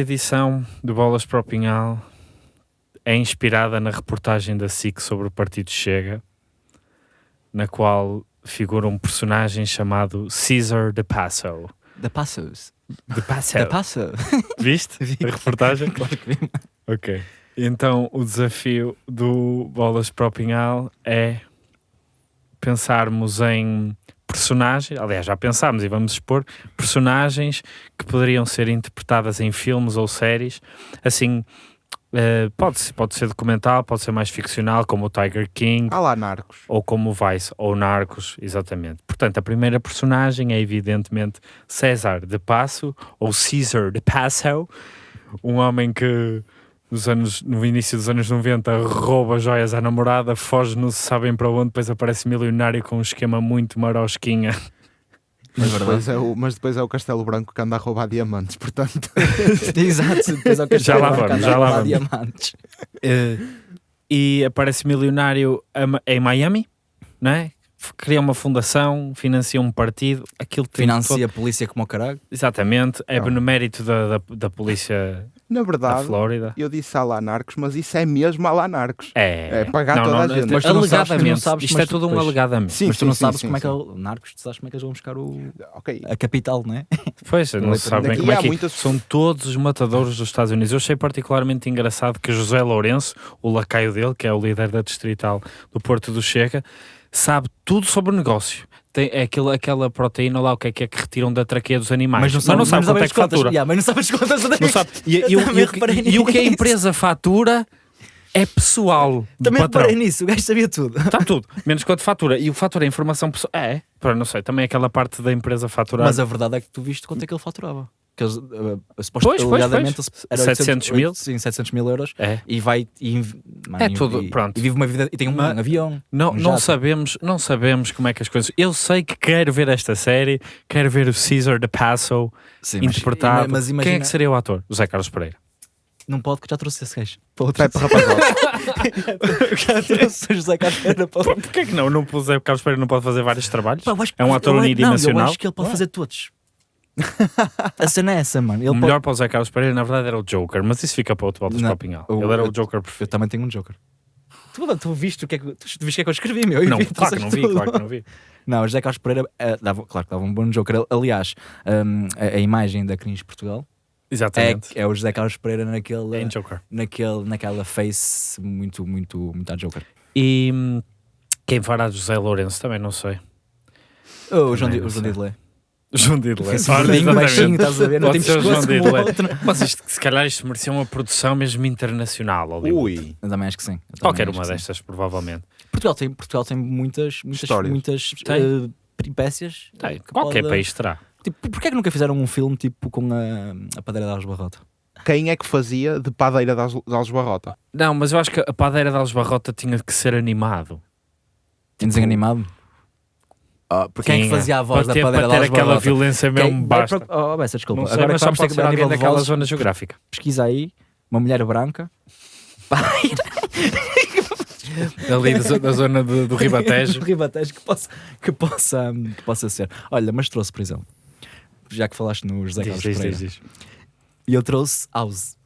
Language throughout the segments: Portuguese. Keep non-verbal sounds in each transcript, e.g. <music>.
Esta edição do Bolas para o Pinhal é inspirada na reportagem da SIC sobre o Partido Chega, na qual figura um personagem chamado Caesar de Passo. Da Passos. De Passo. Da Passo. <laughs> Viste Vi. a reportagem? <laughs> claro que vi. Ok. Então, o desafio do Bolas para o Pinhal é pensarmos em personagens, aliás, já pensámos e vamos expor personagens que poderiam ser interpretadas em filmes ou séries, assim, eh, pode, ser, pode ser documental, pode ser mais ficcional, como o Tiger King, Ah lá, Narcos. ou como o Vice, ou Narcos, exatamente. Portanto, a primeira personagem é evidentemente César de Passo, ou Caesar de Passo, um homem que nos anos, no início dos anos 90 rouba joias à namorada, foge não se sabem para onde, depois aparece milionário com um esquema muito marosquinha. Mas É depois é, o, mas depois é o Castelo Branco que anda a roubar diamantes, portanto. <laughs> Exato. Depois <laughs> Já lá Castelo vamos, Branco já lá andar a vamos. diamantes. Eh, e aparece milionário em Miami, não é? Cria uma fundação, financia um partido, aquilo tem todo- Financia a polícia como o caralho. Exatamente, é Não. benemérito da, da, da polícia Na da verdade, Flórida. eu disse a lá Narcos, mas isso é mesmo a lá Narcos. É, É pagar toda a gente. Mas tu não sabes, tu não sabes, isto mas é tu tudo um alegadamente. Sim, mas tu sim, não sim, sabes sim, como é que é sim. o Narcos, tu sabes como é que eles vão buscar o, Ok. a capital, não é? Pois, não Daqui se sabe bem há como é que é. muitas- São todos os matadores dos Estados Unidos. Eu achei particularmente engraçado que José Lourenço, o lacaio dele, que é o líder da distrital do Porto do Chega, sabe tudo sobre o negócio. Tem é aquela, aquela proteína lá, o que é que é que retiram da traqueia dos animais. Mas não, sabe, sabe quanto é que contas. fatura. Yeah, mas não sabes as contas. Não sabe. E, e, Eu e e o que a empresa fatura é pessoal Também reparei nisso, o gajo sabia tudo. Está tudo, menos quanto fatura. E o fatura é informação pessoal. É, para não sei, também aquela parte da empresa faturar. Mas a verdade é que tu viste quanto é que ele faturava. Que eles, uh, uh, suposto- Pois, pois, alegadamente, pois. era 700 mil? Sim, 700 mil euros. É. E vai. E, mano, É e- tudo, e- pronto. E vive uma vida. E tem um, Mas- avião. Não, um não sabemos, não sabemos como é que as coisas. Eu sei que quero ver esta série, quero ver o Caesar de Passo Sim, mas- interpretado. Mas Quem é imagina. que seria o ator? O Zé Carlos Pereira. Não pode, que já trouxe esse gajo. Para outro Pepe Rapazote. <laughs> já trouxe o José Carlos Pereira para outro. Porquê que não? não o Zé Carlos Pereira não pode fazer vários trabalhos? Pá, acho É um ator eu- unidimensional? Não, eu acho que ele pode fazer todos. <laughs> A cena é essa, mano. Ele o pode- melhor para o Zé Carlos Pereira, na verdade, era o Joker, mas isso fica para outro voltas Não, para o Pinhal. Ele era o eu- Joker Eu perfeito. também tenho um Joker. Tu, tu viste o que é que, tu viste o que é que eu escrevi, meu? Eu Não, vi, claro que não vi, tudo. claro que não vi. Não, o José Carlos Pereira eh, dava, claro que dava um bom Joker. Aliás, hum, a, a imagem da Cringe Portugal é, Exatamente. é o José Carlos Pereira naquele, Em Joker. naquele, naquela face muito, muito, muito a Joker. E hum, quem fará José Lourenço também não sei. Oh, o João, Di- o João. Didley. João Ora, gordinho, exatamente. baixinho, estás a ver? Não Pode tem ser o João Didley. outro. Mas isto, se calhar isto merecia uma produção mesmo internacional. Hollywood. Ui. Eu também acho que sim. Qualquer uma que sim. destas, provavelmente. Portugal tem, Portugal tem muitas, muitas, Histórias. muitas Tem. eh, peripécias. Tem, que qualquer pode- país terá. Tipo, porquê é que nunca fizeram um filme tipo com a, a padeira de Alves Barrota? Quem é que fazia de padeira de Alves- de Alves Barrota? Não, mas eu acho que a padeira de Alves Barrota tinha que ser animado. Tem desenho animado? Ah, Quem é que Tinha. fazia a voz para da de ter aquela Barrota? violência mesmo Quem- basta. pro- Oh, Bessa, desculpa. Sei, Agora vamos ter que ver a alguém nível de daquela vozes, zona geográfica. pesquisa aí, uma mulher branca. <laughs> Ali da, da zona do, do Ribatejo. <laughs> do Ribatejo que possa, que, possa, que possa ser. Olha, mas trouxe, por exemplo, já que falaste no José Diz, Carlos diz, Pereira, diz, diz. e eu trouxe House.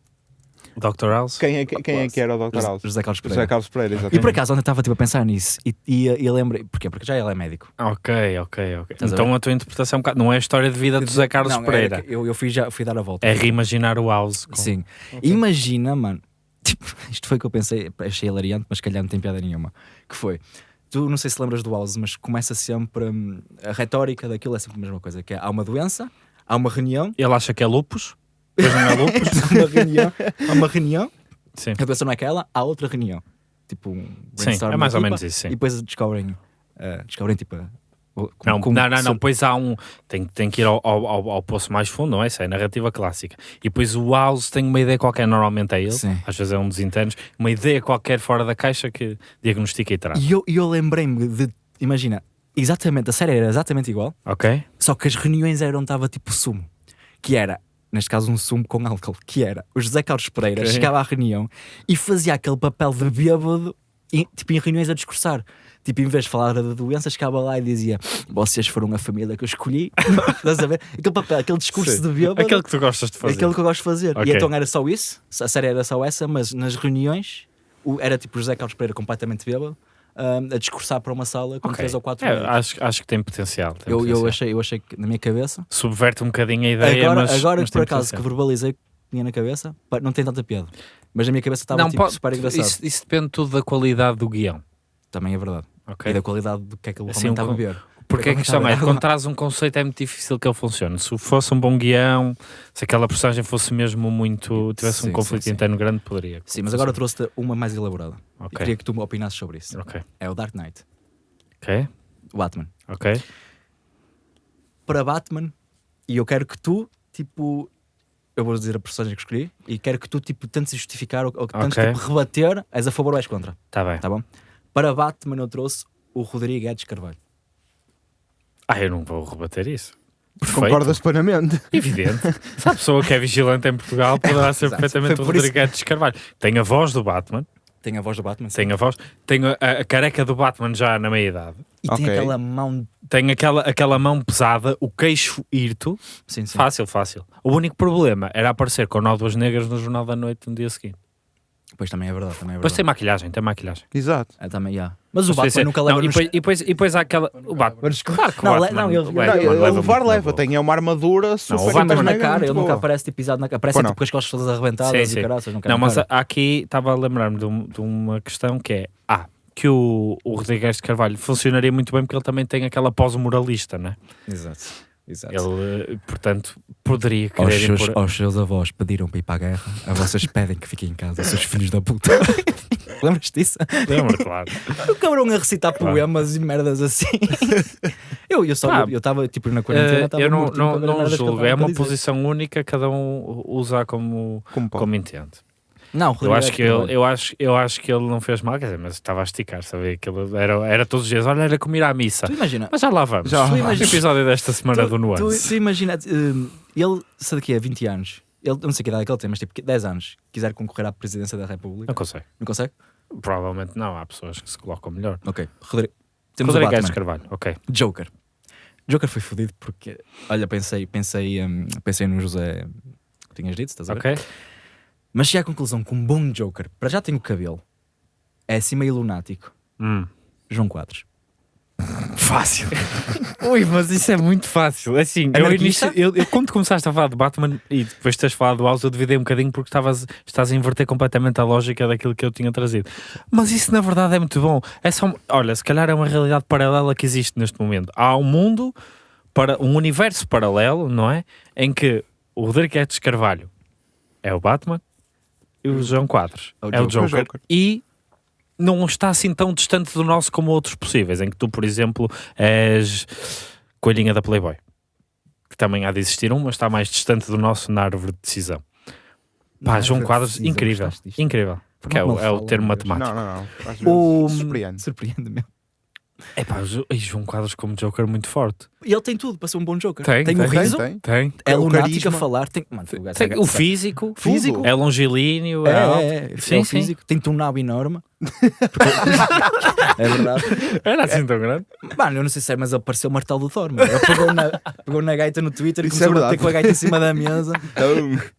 Dr. House? Quem é, que- quem é que era o Dr. House? José Carlos Pereira. José Carlos Pereira, E por exatamente. acaso, ontem estava tipo, a pensar nisso e, e, e lembrei. Porquê? Porque já ele é médico. Ok, ok, ok. Estás a Então ver? a tua interpretação é bocado- não é a história de vida de José Carlos Não, é Pereira. que eu, eu fui, já, fui dar a volta. É reimaginar o House. com- Sim. Imagina, mano. <laughs> Tipo, isto foi o que eu pensei, achei hilariante, mas se calhar não tem piada nenhuma. Que foi. Tu não sei se lembras do House, mas começa sempre. hum, a retórica daquilo é sempre a mesma coisa: que é, há uma doença, há uma reunião, Ele acha que é lupus, depois não é lupus. <laughs> há uma reunião, há uma reunião, Sim. a doença não é aquela, há outra reunião. Tipo um Sim, é mais ou menos isso, sim. E depois descobrem, eh, descobrem tipo. como- Não, como- não, não, não, pois há um. Tem, tem que ir ao, ao, ao- ao poço mais fundo, não é? Essa é a narrativa clássica. E depois o House tem uma ideia qualquer, normalmente é ele, Sim. às vezes é um dos internos, uma ideia qualquer fora da caixa que diagnostica e trata. E eu, e eu lembrei-me de. Imagina, exatamente, a série era exatamente igual. Ok? Só que as reuniões eram, estava tipo sumo. Que era, neste caso, um sumo com álcool. Que era, o José Carlos Pereira Ok. chegava à reunião e fazia aquele papel de bêbado em, tipo, em reuniões a discursar. Tipo, em vez de falar da doença, chegava lá e dizia: Vocês foram a família que eu escolhi. <laughs> Estás a ver? Aquele papel, aquele discurso Sim. de bêbado. Aquele que tu gostas de fazer. Aquele que eu gosto de fazer. Ok. E então era só isso, a série era só essa, mas nas reuniões o- era tipo o José Carlos Pereira completamente bêbado a discursar para uma sala com Ok. três ou quatro É, acho, acho que tem potencial. tem eu, eu, potencial. achei, eu achei que na minha cabeça, Subverte um bocadinho a ideia, agora, mas, agora mas por acaso que potencial. verbalizei que tinha na cabeça, não tem tanta piada. Mas na minha cabeça estava tipo, pode- super engraçado. Isso, isso depende tudo da qualidade do guião. Também é verdade. ok? E da qualidade do que é que ele Assim, está a beber. Porque a questão é, bem. quando traz um conceito é muito difícil que ele funcione. Se fosse um bom guião, se aquela personagem fosse mesmo muito. tivesse Sim, um conflito sim, sim. interno grande, poderia. Sim, mas agora trouxe-te uma mais elaborada. E Ok. queria que tu me opinasses sobre isso. Ok. É o Dark Knight, Ok. o Batman. Ok. para Batman e eu quero que tu, tipo, eu vou dizer a personagem que escolhi e quero que tu, tipo, tentes justificar ou, ou que tentes Ok. tipo, rebater, és a favor ou és contra, Tá bem. tá bom? Para Batman eu trouxe o Rodrigo Guedes Carvalho. Ah, eu não vou rebater isso. Perfeito. Concordas plenamente? Evidente. Se a pessoa que é vigilante em Portugal poderá <laughs> ser Exato. perfeitamente o Rodrigues de Carvalho. Tem a voz do Batman, Tem a voz do Batman sim. tem a voz, tem a, a careca do Batman já na meia idade, e tem Ok. aquela mão. tem aquela, aquela mão pesada, o queixo hirto. Sim, sim. Fácil, fácil. O único problema era aparecer com nódoas negras no Jornal da Noite no dia seguinte. Pois também é verdade, também é Depois verdade. tem maquilhagem, tem maquilhagem. Exato. É, também, yeah. Mas o Batman isso é- nunca não, leva e, nos... depois, e, depois, e <laughs> depois há aquela. O Batman. Mas- Claro que o Não, le- Batman, não, ele- o não, Não, Batman ele leva levar muito leva, na boa. tem uma armadura super o Batman mas na mega, cara, muito ele nunca boa. aparece tipo pisado na cara. Aparece Pois tipo com as costas todas Sim, arrebentadas sim. e caraças. Nunca Não, mas há aqui estava a lembrar-me de, um- de uma questão que é: ah, que o, o Rodrigues de Carvalho funcionaria muito bem porque ele também tem aquela pós-moralista, né? Exato. Exato. Ele, eh, portanto, poderia Aos querer seus, impor... aos seus avós pediram para ir para a guerra, a vocês pedem que fiquem em casa, seus filhos da puta. <laughs> Lembras disso? Lembra, claro. O cabrão a recitar Claro. poemas e merdas assim. <laughs> eu eu só Pá, eu estava tipo na quarentena, estava eu não, mortinho não, não julgo, estava é uma dizer. posição única, cada um usa como, Como como entende. Não, Eu Rodrigo acho, é que ele, eu, acho, eu acho que ele não fez mal, quer dizer, mas estava a esticar, sabe? Aquilo era, era todos os dias, olha, era como ir à missa. Tu imagina, Mas já lá vamos. Já lá o vamos. episódio desta semana tu, do tu, Nuance. tu imagina, hum, ele, se daqui a 20 anos, ele, eu não sei que idade é que ele tem, mas tipo 10 anos, quiser concorrer à presidência da República, Não consegue. não consegue? Provavelmente não, há pessoas que se colocam melhor. Ok, Rodrigo. Temos o Batman. de Carvalho, ok. Joker. Joker foi fodido porque, olha, pensei, pensei, hum, pensei no José que tinhas dito, estás a ver? Ok. Mas cheguei à conclusão que um bom Joker, para já tem o cabelo, é assim meio lunático. Hum. João Quadros. Fácil. <laughs> Ui, mas isso é muito fácil. Assim, eu, início, eu, eu quando começaste a falar de Batman e depois de teres falado do House, eu duvidei um bocadinho porque estavas, estás a inverter completamente a lógica daquilo que eu tinha trazido. Mas isso na verdade é muito bom. É só, olha, se calhar é uma realidade paralela que existe neste momento. Há um mundo, para um universo paralelo, não é? Em que o Rodrigues Carvalho é o Batman e o João Quadros É o é o Joker. E não está assim tão distante do nosso como outros possíveis, em que tu, por exemplo, és coelhinha da Playboy. Que também há de existir um, mas está mais distante do nosso na árvore de decisão. Pá, João Quadros, incrível. Incrível. Porque é, o- é o termo matemático. Não, não, não. O... surpreende. Surpreende-me. É pá, Jo- e João Quadros como Joker muito forte. E ele tem tudo para ser um bom Joker. Tem, o tem, riso, Tem, Tem. é o lunático a falar. Tem, mano, o, Tem é- o físico, Físico. é longilíneo, É, é, é, é, Sim, é o sim. físico. Tem um nabo enorme. <laughs> <laughs> é verdade. Era assim tão grande. Mano, eu não sei se é, mas ele pareceu o martelo do Thor. mano. Ele pegou na, pegou na gaita no Twitter e é começou a bater com a gaita em cima da mesa.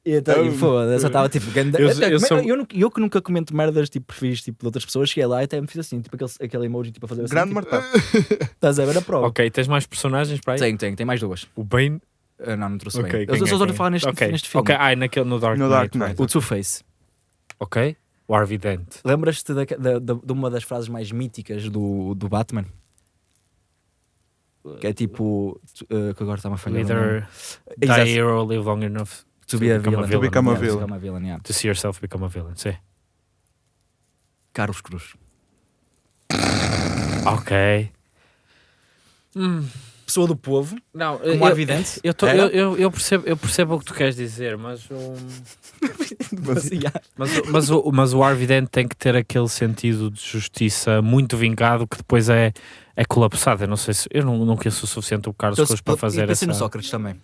E, então, foda-se, eu estava tipo. Ganda... eu- Eu, eu eu, sou- eu, eu, que nunca comento merdas tipo perfis tipo, de outras pessoas, cheguei lá e até me fiz assim, tipo aquele, aquele emoji tipo, a fazer assim. grande tipo, martelo. Estás a ver a prova? Ok, tens mais personagens para aí? Tem, tem, tem mais duas. O Bane. Ah, não, não trouxe Ok, bem. quem Eu só é, estou a falar neste, Ok, neste filme. Ok, ai, naquele, no Dark No Knight. Dark Knight. vai. O Two-Face. Ok. O Harvey Dent. Lembras-te da, da- da- de uma das frases mais míticas do, do Batman? Que é tipo. eh, que agora está-me a falhar. Either die Exato. here or live long enough To be a become a villain. villain. become a Yeah, to villain. become a villain, yeah. to see yourself become a villain. Sim. Carlos Cruz. Ok. Hum, Pessoa do povo, não, como eu, evidente. eu, tô- eu, eu, eu percebo, eu percebo o que tu queres dizer, mas o, Mas, mas, o- mas, o, mas o Harvey Dent tem que ter aquele sentido de justiça muito vingado que depois é, é colapsado. Eu não sei se eu não, não conheço o suficiente o Carlos Então, Cruz para fazer e pensei essa. no Sócrates também.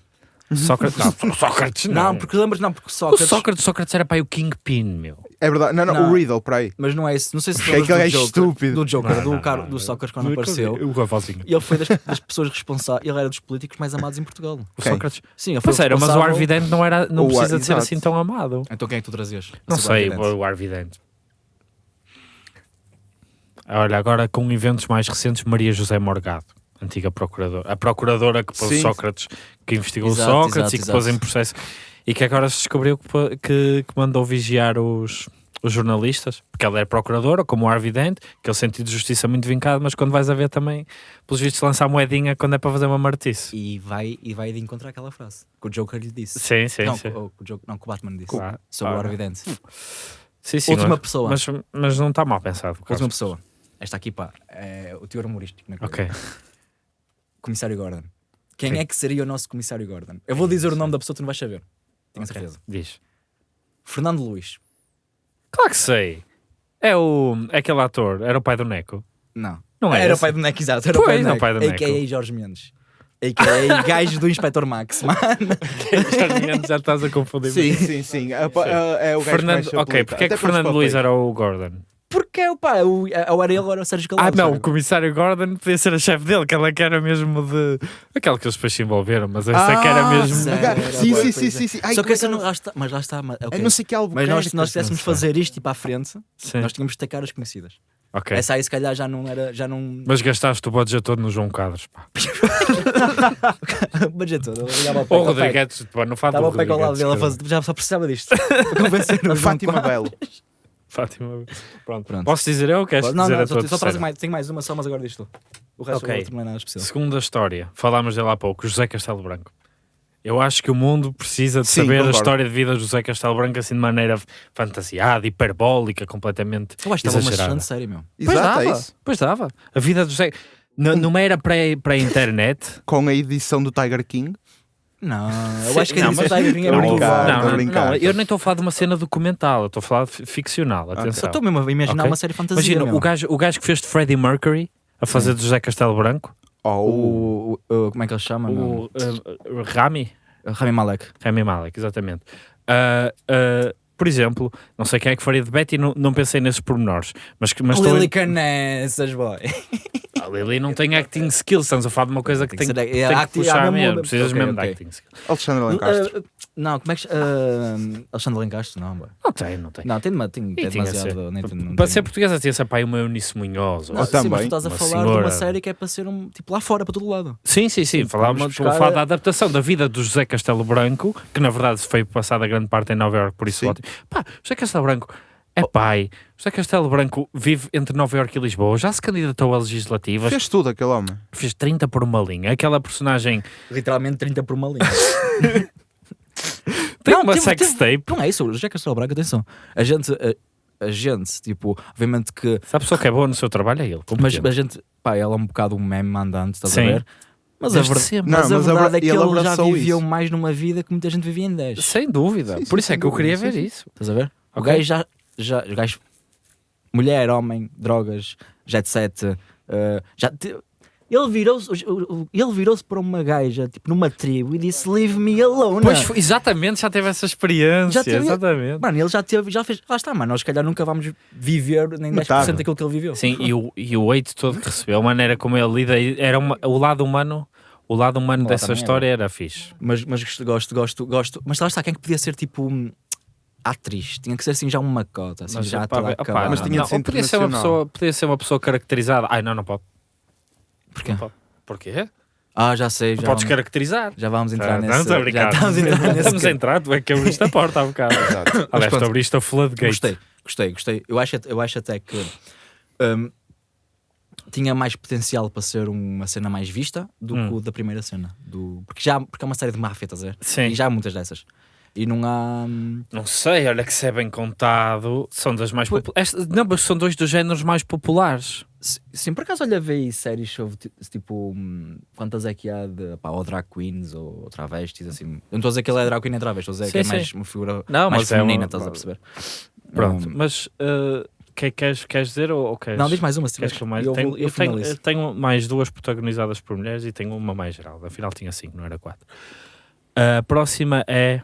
Sócrates, não, Sócrates Não, não. porque lembras, não, porque o Sócrates. Sócrates, Sócrates era para aí o Kingpin, meu. É verdade. Não, não, Não. o Riddle, para aí. Mas não é isso. Não sei se aquele do é Joker, estúpido. do Joker, Não, do, não, do não. Sócrates quando apareceu. O Ravalzinho. E ele foi das, das pessoas responsáveis. Ele era dos políticos mais amados em Portugal. O Quem? Sócrates. Sim, ele foi Pois era, mas o Arvidente não, era, não O Ar- precisa de ser exato. assim tão amado. Então quem é que tu trazias? Não sei, o Arvidente. Olha, agora com eventos mais recentes, Maria José Morgado, antiga procuradora. A procuradora que pôs. Sócrates, que investigou Exato, Sócrates exato, e que pôs exato. em processo. E que agora se descobriu que, que, que mandou vigiar os, os jornalistas, porque ela é procuradora, como o Arvidente, aquele sentido de justiça muito vincado, mas quando vais a ver também, pelos vistos, lançar moedinha quando é para fazer uma martice. E vai, e vai de encontrar aquela frase que o Joker lhe disse. Sim, sim, não, sim. que o, o Joker- não, que o Batman disse. Claro. Sobre o Ora. Arvidente. Sim, sim, Última mas- pessoa. Mas, mas não está mal pensado. Última pessoa. Esta aqui, pá, é o teor humorístico. na. Ok. Comissário Gordon. Quem Sim. é que seria o nosso Comissário Gordon? Eu vou dizer o nome da pessoa, tu não vais saber. Tenho Ok. certeza. Diz. Fernando Luís. Claro que sei. É o é aquele ator, era o pai do Neco. Não. Não é Era o esse? pai do Neco, exato. Era Pois, o pai do Neco. o. A.K.A. Jorge Mendes. A.K.A. <laughs> gajo do Inspector Max. <laughs> Mano, <laughs> já, já estás a confundir. Sim, sim, sim. É, pa- é- é o gajo Fernando, ok, porque é que Fernando Luís era o Gordon? Porque é o pá, o, ou era ele ou era o Sérgio Ah, Calado. não, sabe? o comissário Gordon podia ser a chefe dele, que ela que era mesmo de. Aquela que eles depois se envolveram, mas essa é que era Ah, mesmo. sério? Sim, Era, sim, sim, sim, é. sim. Ai, Só que é essa não, lá está, mas lá está. mas- É ok. não sei que Mas nós, se nós sei. fazer isto tipo à frente, Sim, nós tínhamos de tacar as conhecidas. ok. Essa aí se calhar já não era. Já não. Mas gastaste o budget todo no João Quadros. Pá. o <laughs> budget todo. O. Rodrigues, pá, não fala Estava o ao lado dele a. Já só precisava disto. <laughs> Para convencer o Fátima. Belo. Fátima. Pronto. Pronto. Posso dizer eu ou queres Não, dizer não, a só, tua só traz terceira? mais, tenho mais uma só, mas agora disto. O resto Ok. okay. não é nada especial. Segunda história, falámos dele há pouco, José Castelo Branco. Eu acho que o mundo precisa de Sim, saber concordo. a história de vida de José Castelo Branco assim de maneira fantasiada, hiperbólica, completamente Eu acho que estava uma série, meu. Pois Exato, é dava, isso. pois dava. A vida de José... N- Numa era pré- pré-internet... Com a edição do Tiger King. Não, eu acho que não, mas- é Tô muito brincando, boa. tô não, não, brincar. não, eu nem estou a falar de uma cena documental, eu estou a falar de ficcional, atenção. Eu estou mesmo a imaginar uma série fantasia. Imagina, o gajo, o gajo que fez de Freddie Mercury a fazer de José Castelo Branco, Oh, o, Como é que ele chama? o uh, Rami, Rami Malek. Rami Malek, exatamente. Ah, ah, por exemplo, não sei quem é que faria de Betty, não, não pensei nesses pormenores, mas, que- mas estou Lily em- Canessas, boy. a Lily não tem acting skills, estamos a falar de uma coisa que Tem tem, que tem, ser- é que acting- puxar ah, mesmo- mesmo, precisas ok, mesmo ok. de acting skills. Alexandre Lencastre. Uh, não, como é que. Uh, Alexandre Lencastre? Não, boy. Não tem, não tem. Não, tem, uma- tem, é de ser. demasiado. nem tem- não Para tem- ser portuguesa tinha esse pai uma Eunice Munhoz. ou- Não, Eu sim, mas tu também. estás a Uma falar de senhora. uma série que é para ser um. Tipo lá fora, para todo lado. Sim, sim, sim. Falámos, estou a buscar- falar da adaptação da vida do José Castelo Branco, que na verdade foi passada grande parte em Nova Iorque, por isso Sim. ótimo. Pá, José Castelo Branco é pai. José Castelo Branco vive entre Nova Iorque e Lisboa, já se candidatou a legislativas, Fez tudo aquele homem. fez 30 por uma linha. Aquela personagem Literalmente 30 por uma linha. <laughs> tem Não, uma teve- sex tape. não é isso, o José Castelo Branco, atenção. A gente. A, a gente, tipo, obviamente que. Se a pessoa que é boa no seu trabalho é ele. Mas a gente. Pá, ela é um bocado um meme andante, estás Sim. a ver? Mas a, ver- sempre. mas Não, a mas verdade abra- é que ele ele já viveu isso. mais numa vida que muita gente vivia em 10. Sem dúvida. Sim, por sim, isso é que eu queria dúvida, ver sim, isso. Estás a ver? O Ok. gajo já. já o gajo, mulher, homem, drogas, jet set. uh, já te- ele virou-se o- o- ele virou-se para uma gaja, tipo, numa tribo e disse: Leave me alone. Pois, foi- exatamente, já teve essa experiência. Já teve- Exatamente. Mano, ele já teve, já fez. Lá está, mano. Nós, se calhar, nunca vamos viver nem 10% Metade. daquilo que ele viveu. Sim, e o, e o hate todo que recebeu, a maneira como ele lida, era uma- o lado humano, o lado humano dessa também história era fixe. Mas, mas gosto, gosto, gosto, gosto. Mas lá está, quem é que podia ser tipo. Atriz, tinha que ser assim já uma cota, assim, Mas, já opá, acabada. Mas tinha não, de ser podia ser uma pessoa, podia ser uma pessoa caracterizada. Ai, não, não pode. Porquê? Porquê? Ah, já sei, Não já, podes vamos, caracterizar. já vamos entrar Ah, nesse. Estamos a já brincar. estamos a entrar nesse. <laughs> Estamos a entrar, tu é que abriste a porta há bocado. Exato. Aliás, tu abriste a floodgate. Gostei, gostei, gostei. Eu acho, eu acho até que hum, tinha mais potencial para ser uma cena mais vista do Hum. que o da primeira cena. Do, porque, já, porque é uma série de máfia, estás a ver? Sim. E já há muitas dessas. E não há. hum, Não sei, olha que se é bem contado, são das mais populares. Não, mas são dois dos géneros mais populares. Sim, por acaso olha, aí séries sobre ti- tipo hum, quantas é que há de pá, ou drag queens ou, ou travestis, assim. Eu não estou a dizer que ele é drag queen nem travesti, estou a dizer Sim, que é sim. mais uma figura Não, mais é feminina, uma- estás a perceber? Pronto, Hum, mas uh, que, queres, queres dizer ou, ou queres? não, diz mais uma se Queres que eu mais? eu, tenho, vou- eu, eu tenho, tenho mais duas protagonizadas por mulheres e tenho uma mais geral. Afinal tinha cinco, não era quatro. A próxima é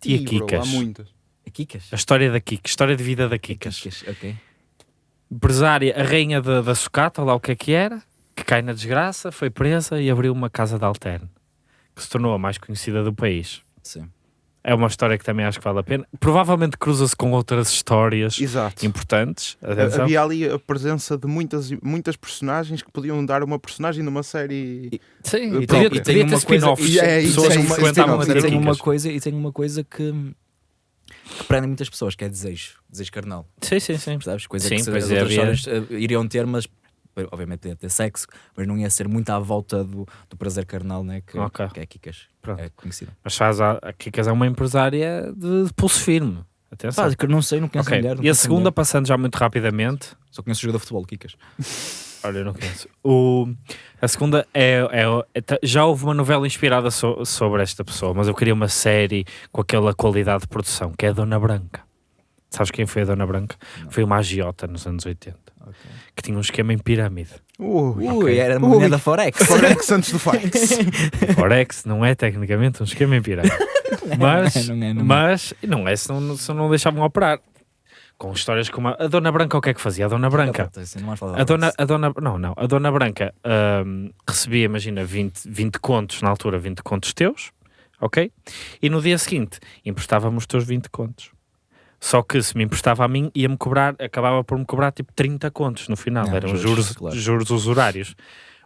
Tia Kikas. Há muitas. A Kikas? A história da Kika, história de vida da Kikas. Kikas, ok. Empresária, a rainha da, da sucata, lá o que é que era, que cai na desgraça, foi presa e abriu uma casa de alterne, que se tornou a mais conhecida do país. Sim. É uma história que também acho que vale a pena. Provavelmente cruza-se com outras histórias Exato. importantes. Atenção. Havia ali a presença de muitas, muitas personagens que podiam dar uma personagem numa série. E- Sim, Eu e E tem uma coisa- e é- pessoas que e tem uma coisa E tem uma coisa que, que prende muitas pessoas, que é desejo. Desejo carnal. Sim, sim, sim. Percebes? Coisa Sim, que se- as é, outras histórias eh, iriam ter, mas obviamente ia ter sexo, mas não ia ser muito à volta do, do prazer carnal, né? Que, Ok. que é Kikas. Pronto. É conhecida. Mas faz a, a Kikas é uma empresária de, de pulso firme. Atenção. Pá, que não sei, não conheço Ok, a mulher. não E a segunda, mulher. passando já muito rapidamente. Só conheço o jogador de futebol, Kikas. <laughs> Olha, eu não conheço. O, a segunda é, é- é- ta- Já houve uma novela inspirada so- sobre esta pessoa, mas eu queria uma série com aquela qualidade de produção, que é a Dona Branca. Sabes quem foi a Dona Branca? Não. Foi uma agiota nos anos 80, Ok. que tinha um esquema em pirâmide. Ui, Ui, era uma mulher da Forex. <laughs> Forex antes do Forex. <laughs> Forex não é tecnicamente um esquema em pirâmide. <laughs> mas, não é, não é. mas não é se não, se não deixavam operar. Com histórias como a, a Dona Branca, o que é que fazia? A Dona Branca. Da A dona, a dona, não, não, a dona Branca ahm, recebia, imagina, 20, 20 contos, na altura 20 contos teus, ok? E no dia seguinte emprestava-me os teus 20 contos. Só que se me emprestava a mim, ia-me cobrar, acabava por me cobrar tipo 30 contos no final, Ah, eram juros, juros, claro. juros usurários.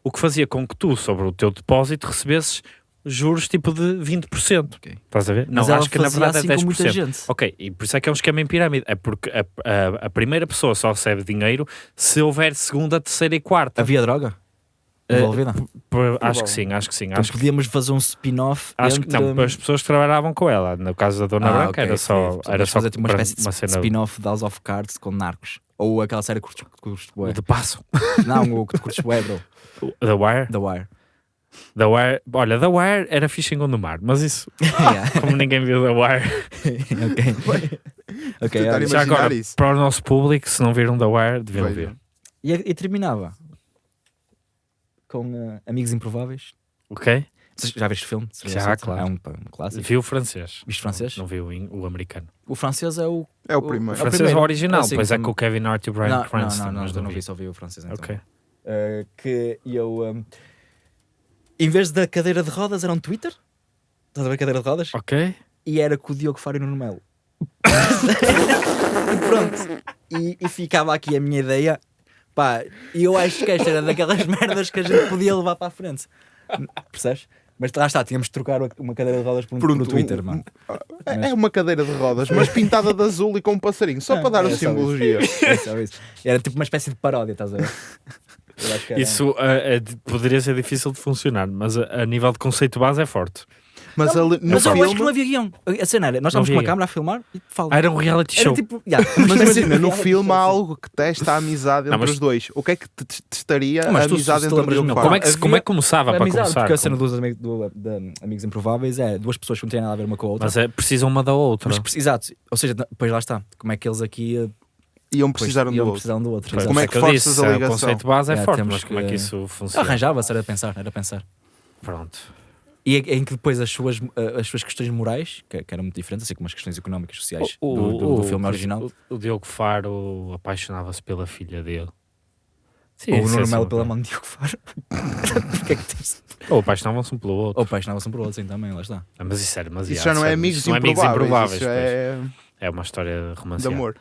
O que fazia com que tu, sobre o teu depósito, recebesses juros tipo de 20%. Ok. Estás a ver? Mas não, ela acho que na verdade assim é 10%. com muita gente. Ok, e por isso é que é um esquema em pirâmide. É porque a, a, a primeira pessoa só recebe dinheiro se houver segunda, terceira e quarta. Havia droga envolvida? Por- acho que sim, acho que sim. Então Acho, que- podíamos fazer um spin-off acho que entre... não, as pessoas que trabalhavam com ela. No caso da Dona Ah, Branca ok, era sim. só, Portanto, era só fazer tipo uma para- espécie de uma spin-off de House of Cards com Narcos. Ou aquela série que curtes, curtes bué. de passo. <laughs> Não, o que tu curtes bué, bro. The Wire? The Wire. The Wire, olha, The Wire era fixe em Gondomar, mas isso, <laughs> Yeah. como ninguém viu The Wire, <laughs> ok. ok, Tentar olha. já agora, isso. para o nosso público, se não viram The Wire, deviam ver. E, e terminava com eh, Amigos Improváveis. Ok? Vocês Já viste o filme? Já, claro. É um, um clássico. Viu o francês. Viste francês? Não, não viu o in- o americano. O francês é o. É o O- O primeiro. É o francês é o primeiro. original, Ah, sim, pois é sim. com o Kevin Hart e o Brian não, Cranston. não, não, mas não, não vi. vi, só vi o francês. Então. Ok. Eh, que eu. eh, em vez da cadeira de rodas, era um Twitter. Estás a ver a cadeira de rodas? Ok. E era com o Diogo Fário no Melo. <laughs> e pronto. E, e ficava aqui a minha ideia. Pá, e eu acho que esta era daquelas <laughs> merdas que a gente podia levar para a frente. Percebes? Mas lá está, tínhamos de trocar uma cadeira de rodas por um, por um Pronto, Twitter, um- mano. É é uma cadeira de rodas, mas pintada de azul e com um passarinho, só Ah, para dar é a só simbologia. É só isso. Era tipo uma espécie de paródia, estás a ver? Era- Isso eh, é de- poderia ser difícil de funcionar, mas a, a nível de conceito base é forte. Mas ali, no Mas eu filme, acho que não havia guião. A cena era, nós Não estávamos com uma câmera a filmar e fala. Ah, era um reality Era show. tipo, yeah, mas imagina, no filme há algo que testa a amizade Não, entre mas- os dois. O que é que te te- testaria Não, mas a tu- amizade entre o melhor, Faro? como, é que, como é que começava A para amizade, começar? porque a cena dos ami- do- de Amigos Improváveis é duas pessoas que não têm nada a ver uma com a outra. Mas é, precisam uma da outra. Mas exato, ou seja, depois lá está, como é que eles aqui eh, Iam precisar um do outro. precisar um do outro. Pois, exato. Como é que isso eu forças disse, a O ligação? conceito base é, É, forte, mas como é que- que isso funciona? Arranjava-se, era pensar, era pensar. Pronto. E é- em que depois as suas, eh, as suas questões morais, que, que eram muito diferentes, assim como as questões económicas e sociais O, do, do- do o- filme original, O, o Diogo Faro apaixonava-se pela filha dele. Sim, ou o isso é Nuno Melo sempre- pela mão de Diogo Faro. <laughs> Porquê é que tens? Ou apaixonavam-se um pelo outro. Ou apaixonavam-se um por outro, sim, também, lá está. Ah, Mas isso era demasiado. Isso já não é sério. amigos Isso não é amigos improváveis, é É uma história de romanceada. amor.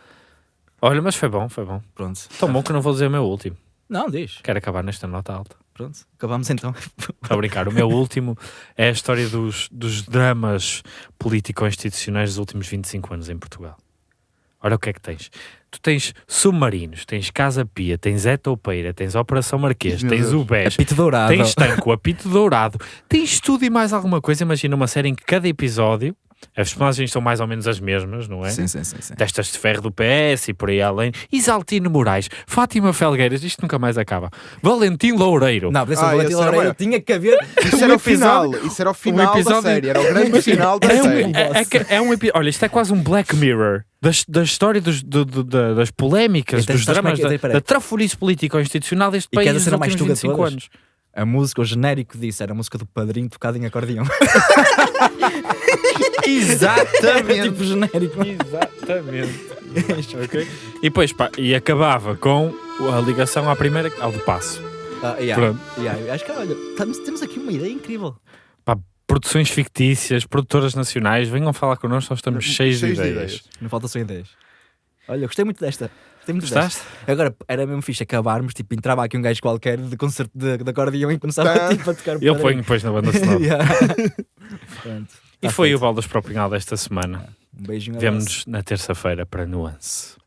Olha, mas foi bom, foi bom. Pronto. Tão bom que eu não vou dizer o meu último. Não, diz. Quero acabar nesta nota alta. Pronto. Acabamos então. Estou a brincar. O meu último é a história dos, dos dramas político-institucionais dos últimos 25 anos em Portugal. Olha o que é que tens. Tu tens submarinos, tens Casa Pia, tens Zé Toupeira, tens Operação Marquês, Meu tens Deus. o BES, Apito dourado. tens Tanco, Apito Dourado, tens tudo e mais alguma coisa. Imagina uma série em que cada episódio, as personagens são mais ou menos as mesmas, não é? Sim, sim, sim. sim. Testas de ferro do PS e por aí além. Isaltino Moraes, Fátima Felgueiras, isto nunca mais acaba. Valentim Loureiro. Não, Ah, Valentim era Loureiro maior. tinha que haver. <laughs> Isso Um era o final, isso era o final episódio- da série, era o grande final da É um, série. é, é que- é um epi- Olha, isto é quase um Black Mirror da, da história dos, do- do- da- das polémicas, Então, dos é dramas, da, da trafolice político-institucional deste E país quer nos dizer a mais últimos tuga de 25 todas? anos. A música, o genérico disso era a música do padrinho tocada em acordeão. <laughs> <laughs> Exatamente. tipo genérico. Exatamente. <laughs> Ok? E depois, pá, e acabava com a ligação à primeira, ao do passo. Ah, yeah, Pronto. yeah, acho que, olha, temos, temos aqui uma ideia incrível. Produções fictícias, produtoras nacionais, venham falar connosco, nós estamos cheios, Cheios de de ideias. Não falta só ideias. Olha, eu gostei muito desta. Gostei muito desta. Gostaste? Agora, era mesmo fixe acabarmos, tipo, entrava aqui um gajo qualquer de concerto de, de acordeão e começava Tá. tipo, a tocar Eu ponho depois na banda sonora. <laughs> Yeah. Pronto. E foi feito. o Baldas para o Pinhal desta semana. Um beijinho. Vemo-nos na terça-feira para Nuance.